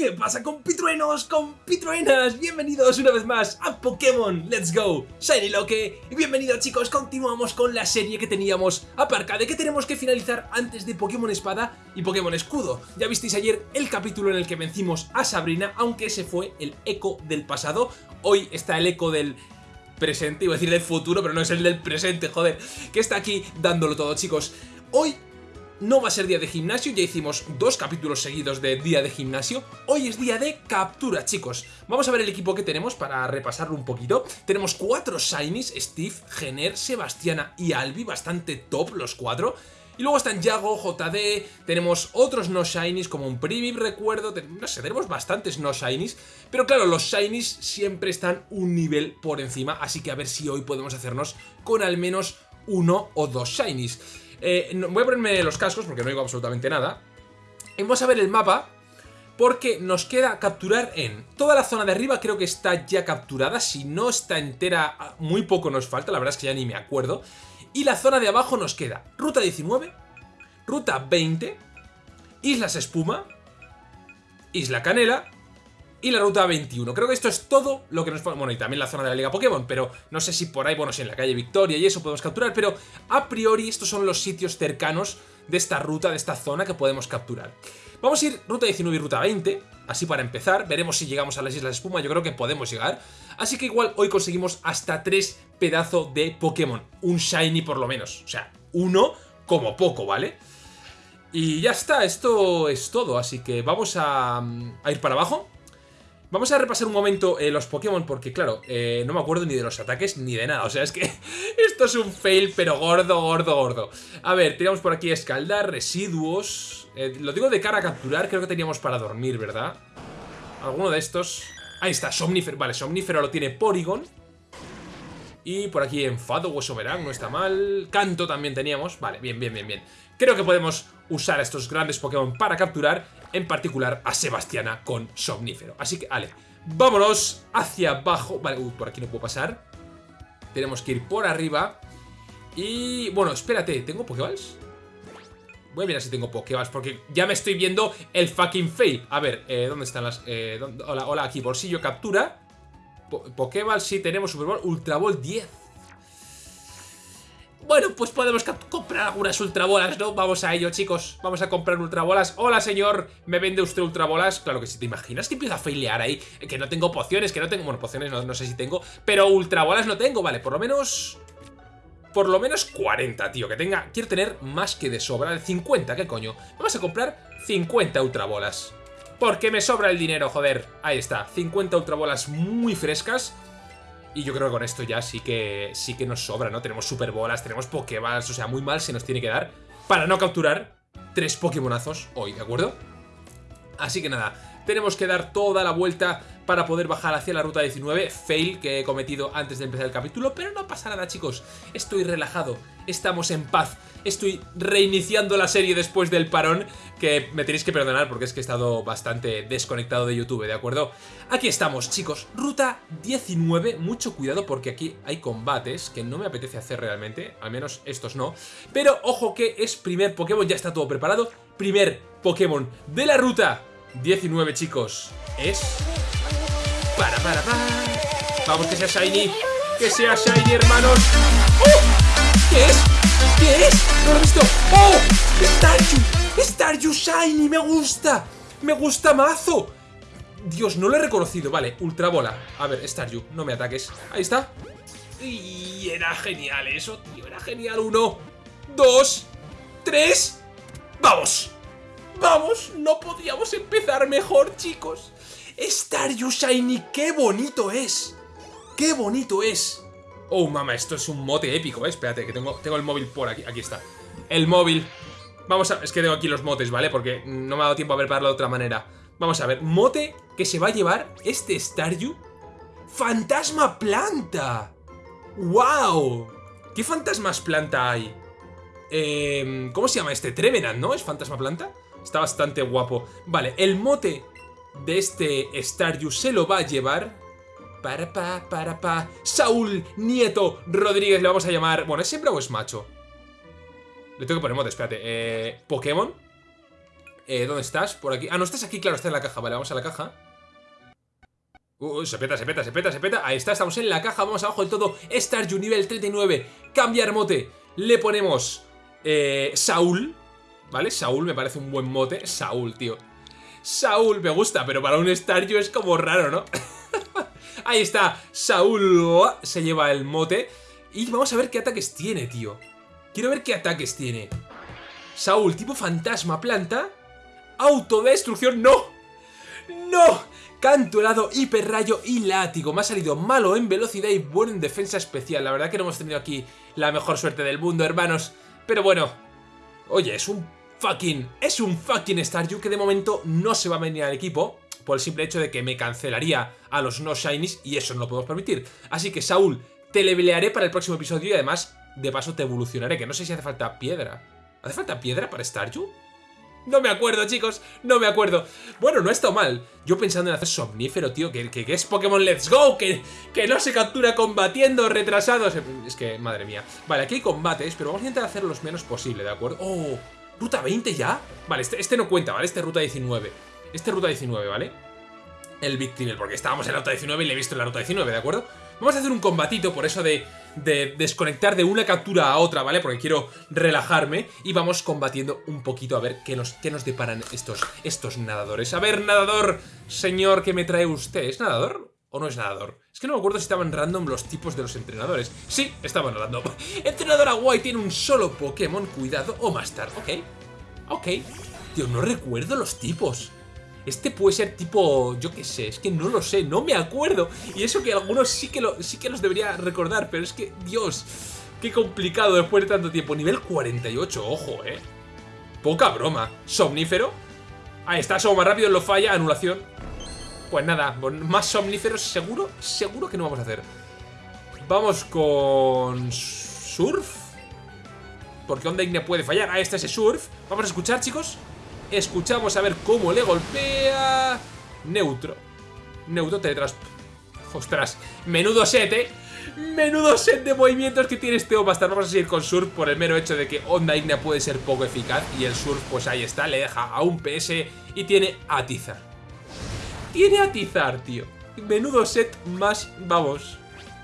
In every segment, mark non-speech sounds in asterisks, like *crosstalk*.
¿Qué pasa compitruenos, compitruenas? Bienvenidos una vez más a Pokémon. Let's Go. Shiny Loque Y bienvenidos chicos, continuamos con la serie que teníamos aparcada Que tenemos que finalizar antes de Pokémon Espada y Pokémon Escudo. Ya visteis ayer el capítulo en el que vencimos a Sabrina Aunque ese fue el eco del pasado. Hoy está el eco del presente, iba a decir del futuro, pero no es el del presente, joder Que está aquí dándolo todo chicos. Hoy no va a ser día de gimnasio, ya hicimos dos capítulos seguidos de día de gimnasio. Hoy es día de captura, chicos. Vamos a ver el equipo que tenemos para repasarlo un poquito. Tenemos cuatro Shinies, Steve, Gener, Sebastiana y Albi, bastante top los cuatro. Y luego están Yago, JD, tenemos otros no shinies como un Primip, recuerdo, no sé, tenemos bastantes no shinies, pero claro, los shinies siempre están un nivel por encima, así que a ver si hoy podemos hacernos con al menos uno o dos shinies. Eh, voy a ponerme los cascos porque no digo absolutamente nada. Vamos a ver el mapa porque nos queda capturar en toda la zona de arriba creo que está ya capturada. Si no está entera, muy poco nos falta, la verdad es que ya ni me acuerdo. Y la zona de abajo nos queda Ruta 19, Ruta 20, Islas Espuma, Isla Canela y la ruta 21. Creo que esto es todo lo que nos... Bueno, y también la zona de la Liga Pokémon, pero no sé si por ahí, bueno, si en la calle Victoria y eso podemos capturar, pero a priori estos son los sitios cercanos de esta ruta, de esta zona que podemos capturar. Vamos a ir ruta 19 y ruta 20, así para empezar, veremos si llegamos a las Islas Espuma, yo creo que podemos llegar. Así que igual hoy conseguimos hasta tres pedazos de Pokémon, un Shiny por lo menos, o sea, uno como poco, ¿vale? Y ya está, esto es todo, así que vamos a, a ir para abajo Vamos a repasar un momento eh, los Pokémon porque, claro, eh, no me acuerdo ni de los ataques ni de nada. O sea, es que *laughs* esto es un fail, pero gordo, gordo, gordo. A ver, teníamos por aquí escaldar, residuos... Eh, lo digo de cara a capturar, creo que teníamos para dormir, ¿verdad? Alguno de estos... Ahí está, Somnífero. Vale, Somnífero lo tiene Porygon. Y por aquí Enfado, Hueso Verán, no está mal. Canto también teníamos. Vale, bien, bien, bien, bien. Creo que podemos usar a estos grandes Pokémon para capturar, en particular a Sebastiana con Somnífero. Así que, vale, vámonos hacia abajo. Vale, uy, por aquí no puedo pasar. Tenemos que ir por arriba. Y, bueno, espérate, ¿tengo Pokéballs? Voy a mirar si tengo Pokéballs, porque ya me estoy viendo el fucking fail. A ver, eh, ¿dónde están las...? Eh, hola, hola, aquí, bolsillo, captura. Pokéball, sí, tenemos Super Bowl, Ultra Ball 10. Bueno, pues podemos comprar algunas ultrabolas, ¿no? Vamos a ello, chicos. Vamos a comprar ultrabolas. Hola, señor. ¿Me vende usted ultrabolas? Claro que sí. ¿Te imaginas que empiezo a failear ahí? Que no tengo pociones, que no tengo... Bueno, pociones no, no sé si tengo. Pero ultrabolas no tengo. Vale, por lo menos... Por lo menos 40, tío. Que tenga... Quiero tener más que de sobra. 50, ¿qué coño? Vamos a comprar 50 ultrabolas. Porque me sobra el dinero, joder. Ahí está. 50 ultrabolas muy frescas. Y yo creo que con esto ya sí que sí que nos sobra, ¿no? Tenemos super bolas, tenemos pokéballs, o sea, muy mal se nos tiene que dar para no capturar tres pokémonazos hoy, ¿de acuerdo? Así que nada, tenemos que dar toda la vuelta para poder bajar hacia la ruta 19, fail que he cometido antes de empezar el capítulo, pero no pasa nada chicos, estoy relajado, estamos en paz, estoy reiniciando la serie después del parón, que me tenéis que perdonar porque es que he estado bastante desconectado de YouTube, ¿de acuerdo? Aquí estamos chicos, ruta 19, mucho cuidado porque aquí hay combates que no me apetece hacer realmente, al menos estos no, pero ojo que es primer Pokémon, ya está todo preparado, primer Pokémon de la ruta 19 chicos, es... Para, para, para. Vamos, que sea Shiny. Que sea Shiny, hermanos. ¡Oh! ¿Qué es? ¿Qué es? No lo he visto. ¡Oh! Staryu. Staryu Shiny. Me gusta. Me gusta mazo. Dios, no lo he reconocido. Vale, Ultra Bola. A ver, Staryu, no me ataques. Ahí está. Y era genial eso, tío. Era genial. Uno, dos, tres. ¡Vamos! ¡Vamos! No podíamos empezar mejor, chicos. Staryu Shiny, qué bonito es. Qué bonito es. Oh, mamá, esto es un mote épico, ¿eh? Espérate, que tengo, el móvil por aquí. Aquí está. El móvil. Vamos a... Es que tengo aquí los motes, ¿vale? Porque no me ha dado tiempo a prepararlo de otra manera. Vamos a ver. Mote que se va a llevar este Staryu. ¡Fantasma planta! ¡Wow! ¿Qué fantasmas planta hay? Eh, ¿Cómo se llama este? Trevenant, ¿no? ¿Es fantasma planta? Está bastante guapo. Vale, el mote de este Staryu se lo va a llevar... Para pa, para pa... Saúl Nieto Rodríguez le vamos a llamar... Bueno, ¿es hembra o es macho? Le tengo que poner mote, espérate. Eh, Pokémon. Eh, ¿Dónde estás? Por aquí. Ah, no estás aquí, claro, estás en la caja. Vale, vamos a la caja. Uh, se peta, se peta, se peta, se peta. Ahí está, estamos en la caja. Vamos abajo del todo. Starju nivel 39. Cambiar mote. Le ponemos eh, Saúl. ¿Vale? Saúl me parece un buen mote. Saúl, tío. Saúl me gusta, pero para un Starju es como raro, ¿no? *laughs* Ahí está. Saúl se lleva el mote. Y vamos a ver qué ataques tiene, tío. Quiero ver qué ataques tiene. Saúl, tipo fantasma, planta. Autodestrucción, ¡no! ¡No! Canto helado, hiperrayo y látigo. Me ha salido malo en velocidad y bueno en defensa especial. La verdad que no hemos tenido aquí la mejor suerte del mundo, hermanos. Pero bueno. Oye, es un fucking... Es un fucking Staryu que de momento no se va a venir al equipo. Por el simple hecho de que me cancelaría a los no shinies y eso no lo podemos permitir. Así que, Saúl, te levelearé para el próximo episodio y además, de paso, te evolucionaré. Que no sé si hace falta piedra. ¿Hace falta piedra para Staryu? No me acuerdo, chicos, no me acuerdo Bueno, no ha estado mal Yo pensando en hacer somnífero, tío Que, que, es Pokémon Let's Go que, que no se captura combatiendo retrasados Es que, madre mía Vale, aquí hay combates, pero vamos a intentar hacer los menos posible, ¿de acuerdo? ¡Oh! ¿Ruta 20 ya? Vale, este, este no cuenta, ¿vale? Este es ruta 19 Este es ruta 19, ¿vale? El Big porque estábamos en la ruta 19 y le he visto en la ruta 19, ¿de acuerdo? Vamos a hacer un combatito por eso de de desconectar de una captura a otra, ¿vale? Porque quiero relajarme y vamos combatiendo un poquito a ver qué nos, qué nos deparan estos, estos nadadores. A ver, nadador, señor, ¿qué me trae usted? ¿Es nadador? ¿O no es nadador? Es que no me acuerdo si estaban random los tipos de los entrenadores. Sí, estaban random. *laughs* Entrenador Aguay tiene un solo Pokémon, cuidado, o Master. Ok, ok. Tío, no recuerdo los tipos. Este puede ser tipo, yo qué sé, es que no lo sé, no me acuerdo. Y eso que algunos sí que, sí que los debería recordar, pero es que, Dios, qué complicado después de tanto tiempo. Nivel 48, ojo, eh. Poca broma. Somnífero. Ahí está, somos más rápido, lo falla, anulación. Pues nada, más somníferos seguro, seguro que no vamos a hacer. Vamos con... Surf. Porque Onda Ignea puede fallar. Ahí está ese Surf. Vamos a escuchar, chicos. Escuchamos a ver cómo le golpea... Neutro. Neutro teletras... Ostras, menudo set, ¿eh? Menudo set de movimientos que tiene este Omastar. Vamos a seguir con Surf por el mero hecho de que Onda Ignea puede ser poco eficaz. Y el Surf, pues ahí está, le deja a un PS y tiene Atizar. Tiene Atizar, tío. Menudo set más, vamos,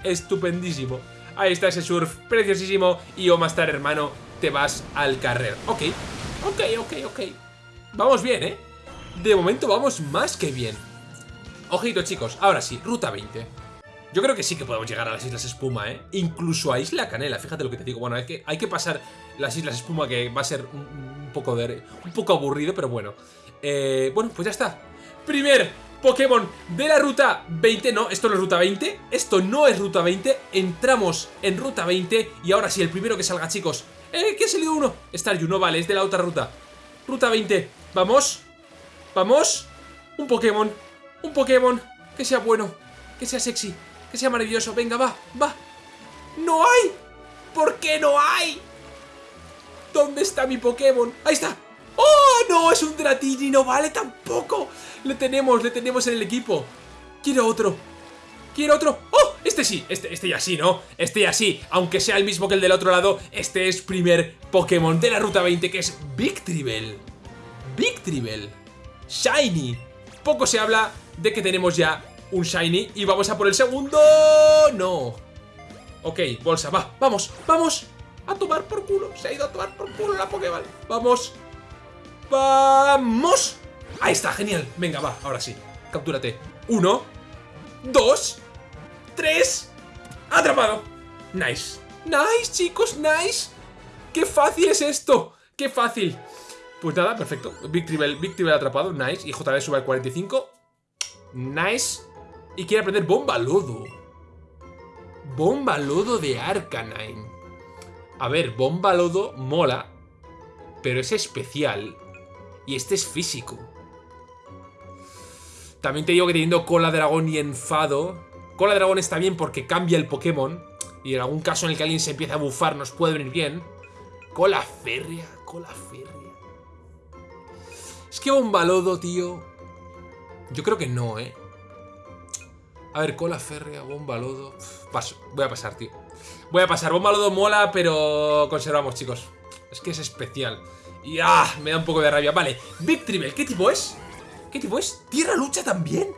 estupendísimo. Ahí está ese Surf, preciosísimo. Y Omastar, hermano, te vas al carrer. Ok, ok, ok, ok. Vamos bien, ¿eh? De momento vamos más que bien. Ojito, chicos. Ahora sí, ruta 20. Yo creo que sí que podemos llegar a las Islas Espuma, ¿eh? Incluso a Isla Canela, fíjate lo que te digo. Bueno, hay que, hay que pasar las Islas Espuma, que va a ser un, poco, de, un poco aburrido, pero bueno. Eh, bueno, pues ya está. Primer Pokémon de la ruta 20. No, esto no es ruta 20. Esto no es ruta 20. Entramos en ruta 20. Y ahora sí, el primero que salga, chicos. ¡Eh! ¿Qué ha salido uno? Staryu, no vale, es de la otra ruta. Ruta 20. Vamos. Vamos. Un Pokémon. Un Pokémon. Que sea bueno. Que sea sexy. Que sea maravilloso. Venga, va. Va. ¡No hay! ¿Por qué no hay? ¿Dónde está mi Pokémon? ¡Ahí está! ¡Oh, no! Es un Dratini, no vale tampoco. Le tenemos, le tenemos en el equipo. Quiero otro. Quiero otro. ¡Oh! Este sí, este, este ya sí, ¿no? Este ya sí, aunque sea el mismo que el del otro lado, este es primer Pokémon de la Ruta 20, que es Victreebel. Victreebel. Shiny. Poco se habla de que tenemos ya un Shiny y vamos a por el segundo. No. Ok, bolsa, va, vamos, vamos. A tomar por culo. Se ha ido a tomar por culo la Pokéball. Vamos. ¡Vamos! Ahí está, genial. Venga, va, ahora sí. Captúrate. Uno. Dos. Tres. Atrapado. Nice. Nice, chicos, nice. ¡Qué fácil es esto! ¡Qué fácil! Pues nada, perfecto. Victreebel, Victreebel atrapado, nice. Y JB sube al 45. Nice. Y quiere aprender Bomba Lodo. Bomba Lodo de Arcanine. A ver, Bomba Lodo mola, pero es especial. Y este es físico. También te digo que teniendo Cola Dragón y Enfado... Cola Dragón está bien porque cambia el Pokémon. Y en algún caso en el que alguien se empieza a bufar nos puede venir bien. Cola Férrea, Cola Férrea. Es que Bombalodo, tío... Yo creo que no, ¿eh? A ver, cola férrea, bombalodo... Paso, voy a pasar, tío. Voy a pasar. Bombalodo mola, pero conservamos, chicos. Es que es especial. Y ah, me da un poco de rabia. Vale, Victreebel, ¿qué tipo es? ¿Qué tipo es? ¿Tierra lucha también?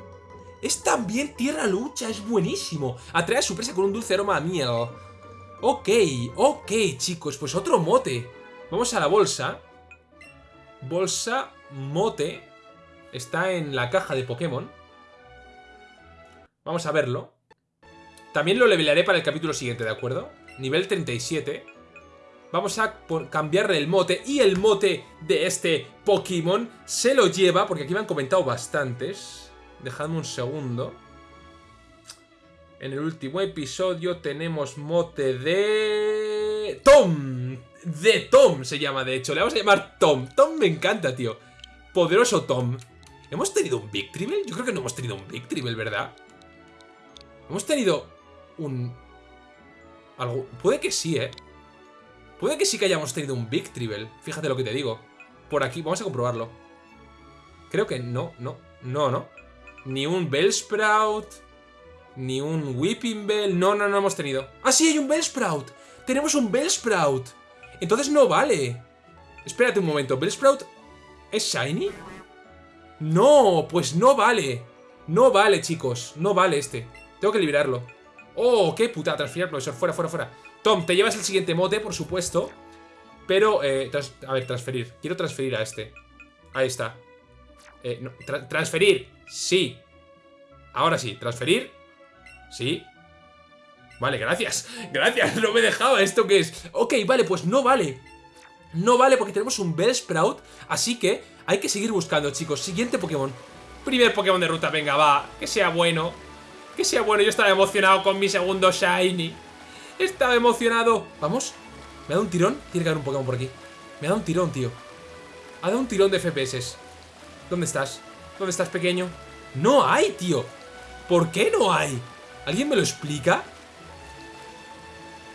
Es también tierra lucha, es buenísimo. Atrae a su presa con un dulce aroma a miel. Ok, ok, chicos, pues otro mote. Vamos a la bolsa. Bolsa, mote. Está en la caja de Pokémon. Vamos a verlo. También lo levelearé para el capítulo siguiente, ¿de acuerdo? Nivel 37. Vamos a cambiarle el mote. Y el mote de este Pokémon se lo lleva, porque aquí me han comentado bastantes. Dejadme un segundo. En el último episodio tenemos mote de... ¡Tom! De Tom se llama, de hecho. Le vamos a llamar Tom. Tom me encanta, tío. Poderoso Tom. ¿Hemos tenido un Victreebel? Yo creo que no hemos tenido un Victreebel, ¿verdad? Hemos tenido un... Algo... Puede que sí, ¿eh? Puede que sí que hayamos tenido un Victreebel. Fíjate lo que te digo. Por aquí, vamos a comprobarlo. Creo que no, no, no, no. Ni un Bellsprout. Ni un Whipping Bell. No, no, no hemos tenido. ¡Ah, sí! Hay un Bellsprout. Tenemos un Bellsprout. Entonces no vale. Espérate un momento. ¿Bellsprout es Shiny? No, pues no vale. No vale, chicos. No vale este. Tengo que liberarlo. Oh, qué puta. Transferir profesor. Fuera, fuera, fuera. Tom, te llevas el siguiente mote, por supuesto. Pero, eh, a ver, transferir. Quiero transferir a este. Ahí está. Eh, transferir. Sí. Ahora sí. Transferir. Sí. Vale, gracias. *laughs* Gracias, no me dejaba. ¿Esto qué es? Ok, vale, pues no vale. No vale porque tenemos un Bellsprout. Así que hay que seguir buscando, chicos. Siguiente Pokémon. Primer Pokémon de ruta, venga, va. Que sea bueno. Que sea bueno. Yo estaba emocionado con mi segundo Shiny. Estaba emocionado. ¿Vamos? ¿Me ha dado un tirón? Tiene que haber un Pokémon por aquí. Me ha dado un tirón, tío. Ha dado un tirón de FPS. ¿Dónde estás? ¿Dónde estás, pequeño? ¡No hay, tío! ¿Por qué no hay? ¿Alguien me lo explica?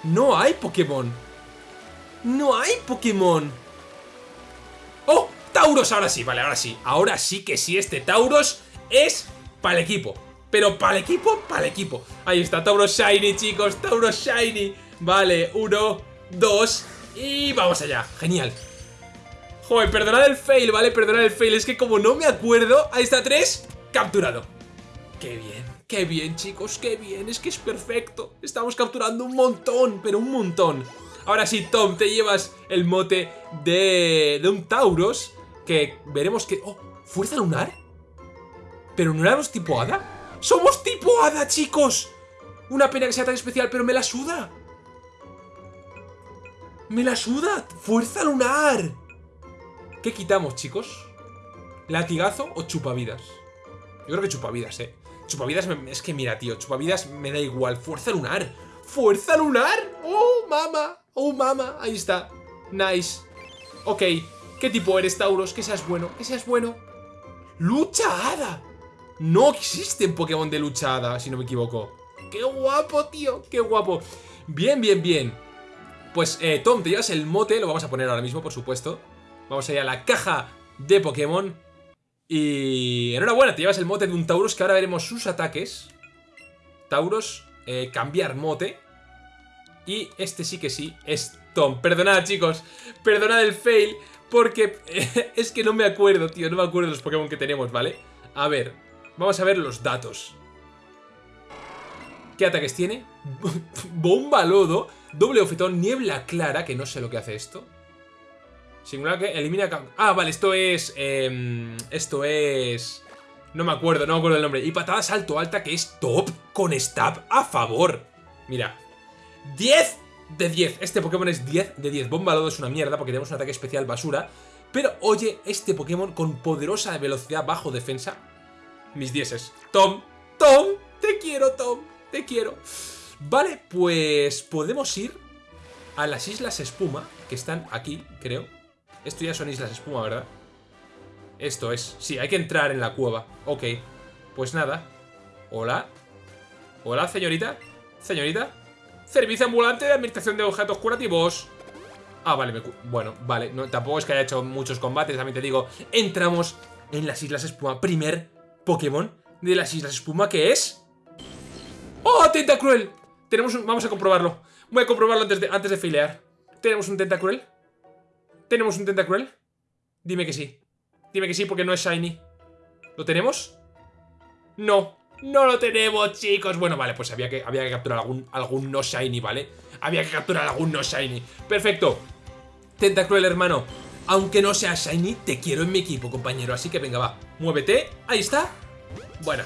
No hay Pokémon. No hay Pokémon. ¡Oh! Tauros, ahora sí, vale, ahora sí. Ahora sí que sí, este Tauros es para el equipo. Pero para el equipo, para el equipo. Ahí está, Tauros Shiny, chicos, Tauros Shiny. Vale, uno, dos y vamos allá. Genial. Joder, perdonad el fail, ¿vale? Perdonad el fail. Es que como no me acuerdo... Ahí está, tres. Capturado. Qué bien. Qué bien, chicos, qué bien. Es que es perfecto. Estamos capturando un montón, pero un montón. Ahora sí, Tom, te llevas el mote de, de un Tauros. Que veremos que... ¡Oh! ¿Fuerza lunar? ¿Pero no éramos tipo hada? ¡Somos tipo hada, chicos! Una pena que sea tan especial, pero me la suda. ¡Me la suda! ¡Fuerza lunar! ¿Qué quitamos, chicos? ¿Latigazo o chupavidas? Yo creo que chupavidas, eh. Chupavidas, es que mira, tío, chupavidas me da igual. ¡Fuerza lunar! ¡Fuerza lunar! ¡Oh, mama! ¡Oh, mama! Ahí está. Nice. Ok. ¿Qué tipo eres, Tauros? Que seas bueno, que seas bueno. ¡Lucha hada! No existen Pokémon de lucha hada, si no me equivoco. ¡Qué guapo, tío! ¡Qué guapo! Bien, bien, bien. Pues, eh, Tom, te llevas el mote, lo vamos a poner ahora mismo, por supuesto. Vamos a ir a la caja de Pokémon. Y enhorabuena, te llevas el mote de un Tauros que ahora veremos sus ataques. Tauros, eh, cambiar mote. Y este sí que sí es Tom. Perdonad, chicos. Perdonad el fail. Porque *laughs* es que no me acuerdo, tío. No me acuerdo los Pokémon que tenemos, ¿vale? A ver, vamos a ver los datos. ¿Qué ataques tiene? *laughs* Bomba lodo, doble ofetón, niebla clara, que no sé lo que hace esto. Singular que elimina... Ah, vale, esto es... Em, esto es... No me acuerdo, no me acuerdo el nombre. Y patada salto alta que es top con stab a favor. Mira. 10 de 10. Este Pokémon es 10 de 10. Bomba Lodo es una mierda porque tenemos un ataque especial basura. Pero oye, este Pokémon con poderosa velocidad bajo defensa. Mis dieces. Tom, Tom, te quiero, Tom, te quiero. Vale, pues podemos ir a las Islas Espuma, que están aquí, creo. Esto ya son islas espuma, ¿verdad? Esto es. Sí, hay que entrar en la cueva. Ok. Pues nada. Hola. Hola, señorita. Señorita. Servicio ambulante de administración de objetos curativos. Ah, vale, bueno, vale. No, tampoco es que haya hecho muchos combates, también te digo. Entramos en las Islas Espuma. Primer Pokémon de las Islas Espuma, que es... ¡Oh, Tentacruel! Tenemos un... Vamos a comprobarlo. Voy a comprobarlo antes de, antes de filear. Tenemos un Tentacruel. ¿Tenemos un Tentacruel? Dime que sí. Dime que sí porque no es Shiny. ¿Lo tenemos? No. No lo tenemos, chicos. Bueno, vale, pues había que, había que capturar algún, algún no Shiny, ¿vale? Había que capturar algún no Shiny. Perfecto. Tentacruel, hermano. Aunque no sea Shiny, te quiero en mi equipo, compañero. Así que venga, va. Muévete. Ahí está. Bueno.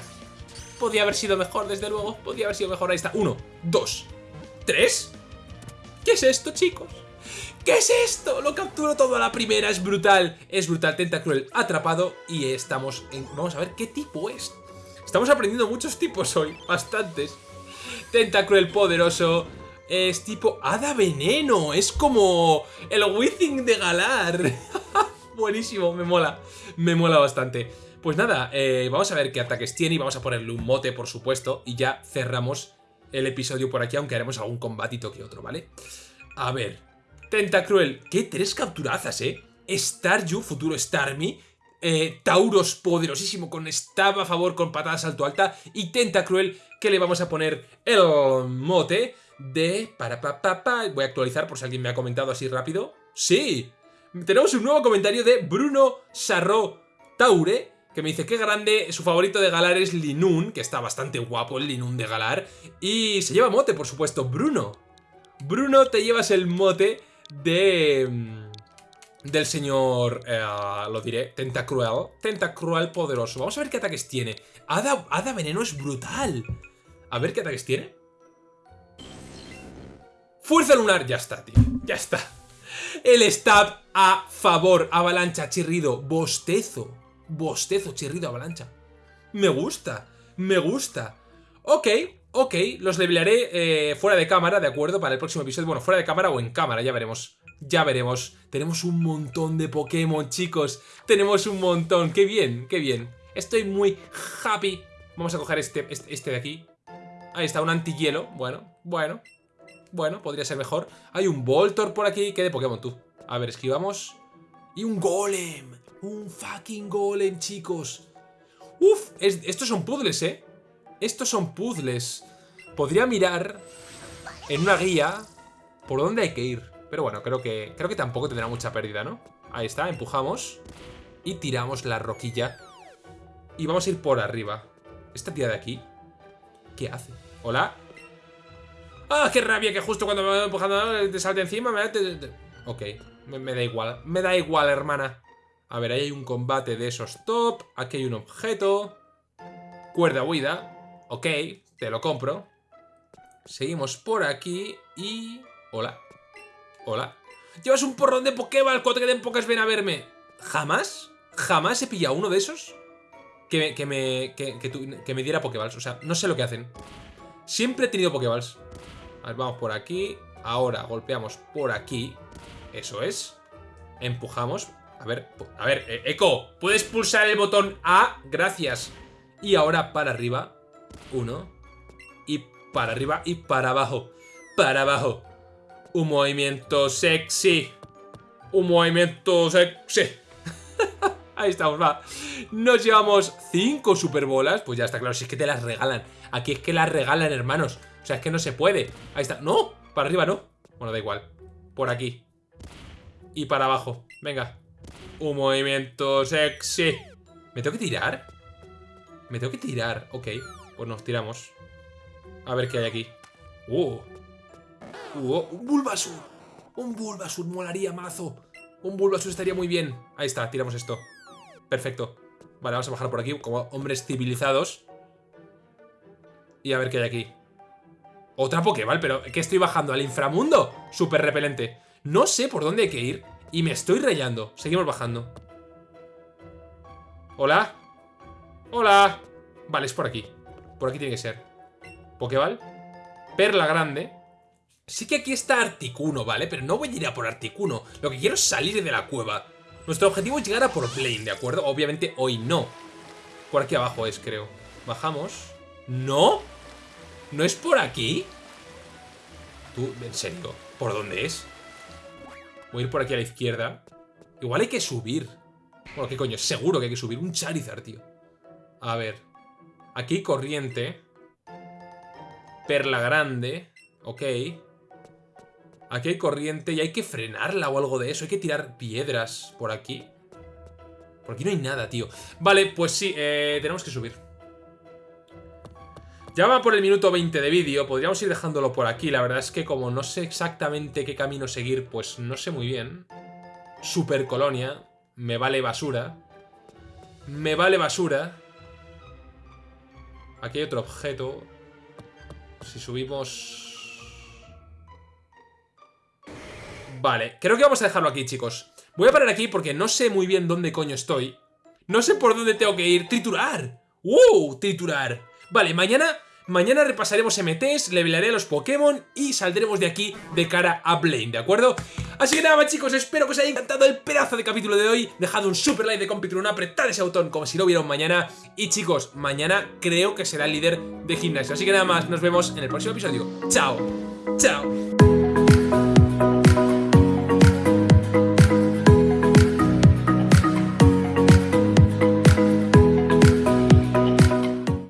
Podía haber sido mejor, desde luego. Podía haber sido mejor. Ahí está. Uno, dos, tres. ¿Qué es esto, chicos? ¿Qué es esto? Lo capturo todo a la primera, es brutal. Es brutal, Tentacruel atrapado y estamos en... Vamos a ver qué tipo es. Estamos aprendiendo muchos tipos hoy, bastantes. Tentacruel poderoso, es tipo Hada Veneno, es como el Withing de Galar. *laughs* Buenísimo, me mola, me mola bastante. Pues nada, eh, vamos a ver qué ataques tiene y vamos a ponerle un mote, por supuesto, y ya cerramos el episodio por aquí, aunque haremos algún combatito que otro, ¿vale? A ver, Tentacruel, qué tres capturazas, ¿eh? Staryu, futuro Starmie, eh, Tauros poderosísimo con Stab a favor con patada salto alta y Tentacruel que le vamos a poner el mote de... Para, pa, pa, pa. Voy a actualizar por si alguien me ha comentado así rápido. ¡Sí! Tenemos un nuevo comentario de Bruno Sarro Taure que me dice que grande, su favorito de Galar es Linun, que está bastante guapo el Linun de Galar, y se lleva mote, por supuesto, Bruno. Bruno, te llevas el mote de... Mm, del señor, eh, lo diré, Tentacruel. Tentacruel poderoso. Vamos a ver qué ataques tiene. Hada, Hada Veneno es brutal. A ver qué ataques tiene. Fuerza lunar, ya está, tío. Ya está. El stab a favor, avalancha, chirrido, bostezo. Bostezo, chirrido, avalancha. Me gusta, me gusta. Ok, ok, los levelearé eh, fuera de cámara, ¿de acuerdo? Para el próximo episodio. Bueno, fuera de cámara o en cámara, ya veremos. Ya veremos. Tenemos un montón de Pokémon, chicos. Tenemos un montón. Qué bien, qué bien. Estoy muy happy. Vamos a coger este, este, este de aquí. Ahí está, un antihielo. Bueno, bueno. Bueno, podría ser mejor. Hay un Voltor por aquí. ¿Qué de Pokémon tú? A ver, esquivamos. Y un Golem. Un fucking Golem, chicos. Uf, estos son puzzles, ¿eh? Estos son puzzles. Podría mirar en una guía por dónde hay que ir. Pero bueno, creo que, creo que tampoco tendrá mucha pérdida, ¿no? Ahí está, empujamos. Y tiramos la roquilla. Y vamos a ir por arriba. Esta tía de aquí, ¿qué hace? ¿Hola? ¡Ah, qué rabia! Que justo cuando me voy empujando te salte encima. Me... Ok, me, da igual. Me da igual, hermana. A ver, ahí hay un combate de esos top. Aquí hay un objeto. Cuerda huida. Ok, te lo compro. Seguimos por aquí y... Hola. Hola. Llevas un porrón de Pokéball cuando te queden pocas ven a verme. ¿Jamás? ¿Jamás he pillado uno de esos? Que me, que me, que, me diera Pokéballs. O sea, no sé lo que hacen. Siempre he tenido Pokéballs. Vamos por aquí. Ahora golpeamos por aquí. Eso es. Empujamos. A ver, a ver, eh, Eco, ¿puedes pulsar el botón A? Gracias. Y ahora para arriba. Uno. Y para arriba y para abajo. Para abajo. Un movimiento sexy. Un movimiento sexy. *laughs* Ahí estamos, va. Nos llevamos cinco superbolas. Pues ya está claro, si es que te las regalan. Aquí es que las regalan, hermanos. O sea, es que no se puede. Ahí está. ¡No! Para arriba, ¿no? Bueno, da igual. Por aquí. Y para abajo. Venga. Un movimiento sexy. ¿Me tengo que tirar? Me tengo que tirar. Ok. Pues nos tiramos. A ver qué hay aquí. ¡Uh! ¡Uh! ¡Un Bulbasur! Un Bulbasur molaría mazo. Un Bulbasur estaría muy bien. Ahí está, tiramos esto. Perfecto. Vale, vamos a bajar por aquí como hombres civilizados. Y a ver qué hay aquí. Otra Pokéball, pero ¿qué estoy bajando? ¿Al inframundo? Súper repelente. No sé por dónde hay que ir y me estoy rayando. Seguimos bajando. ¿Hola? ¡Hola! Vale, es por aquí. Por aquí tiene que ser. Pokéball. Perla grande. Sí que aquí está Articuno, ¿vale? Pero no voy a ir a por Articuno. Lo que quiero es salir de la cueva. Nuestro objetivo es llegar a por Plane, ¿de acuerdo? Obviamente hoy no. Por aquí abajo es, creo. Bajamos. ¿No? ¿No es por aquí? Tú, en serio, ¿por dónde es? Voy a ir por aquí a la izquierda. Igual hay que subir. Bueno, ¿qué coño? Seguro que hay que subir. Un Charizard, tío. A ver. Aquí corriente. Perla grande. Ok. Aquí hay corriente y hay que frenarla o algo de eso. Hay que tirar piedras por aquí. Por aquí no hay nada, tío. Vale, pues sí, eh, tenemos que subir. Ya va por el minuto 20 de vídeo, podríamos ir dejándolo por aquí. La verdad es que como no sé exactamente qué camino seguir, pues no sé muy bien. Super colonia, me vale basura. Me vale basura. Aquí hay otro objeto. Si subimos... Vale, creo que vamos a dejarlo aquí, chicos. Voy a parar aquí porque no sé muy bien dónde coño estoy. No sé por dónde tengo que ir. ¡Triturar! ¡Wow! ¡Triturar! Vale, mañana Mañana repasaremos MTs, levelaré a los Pokémon y saldremos de aquí de cara a Blaine, ¿de acuerdo? Así que nada más chicos, espero que os haya encantado el pedazo de capítulo de hoy. Dejad un super like de Compitron, apretad ese botón como si lo vieron mañana. Y chicos, mañana creo que será el líder de gimnasio. Así que nada más, nos vemos en el próximo episodio. Chao, chao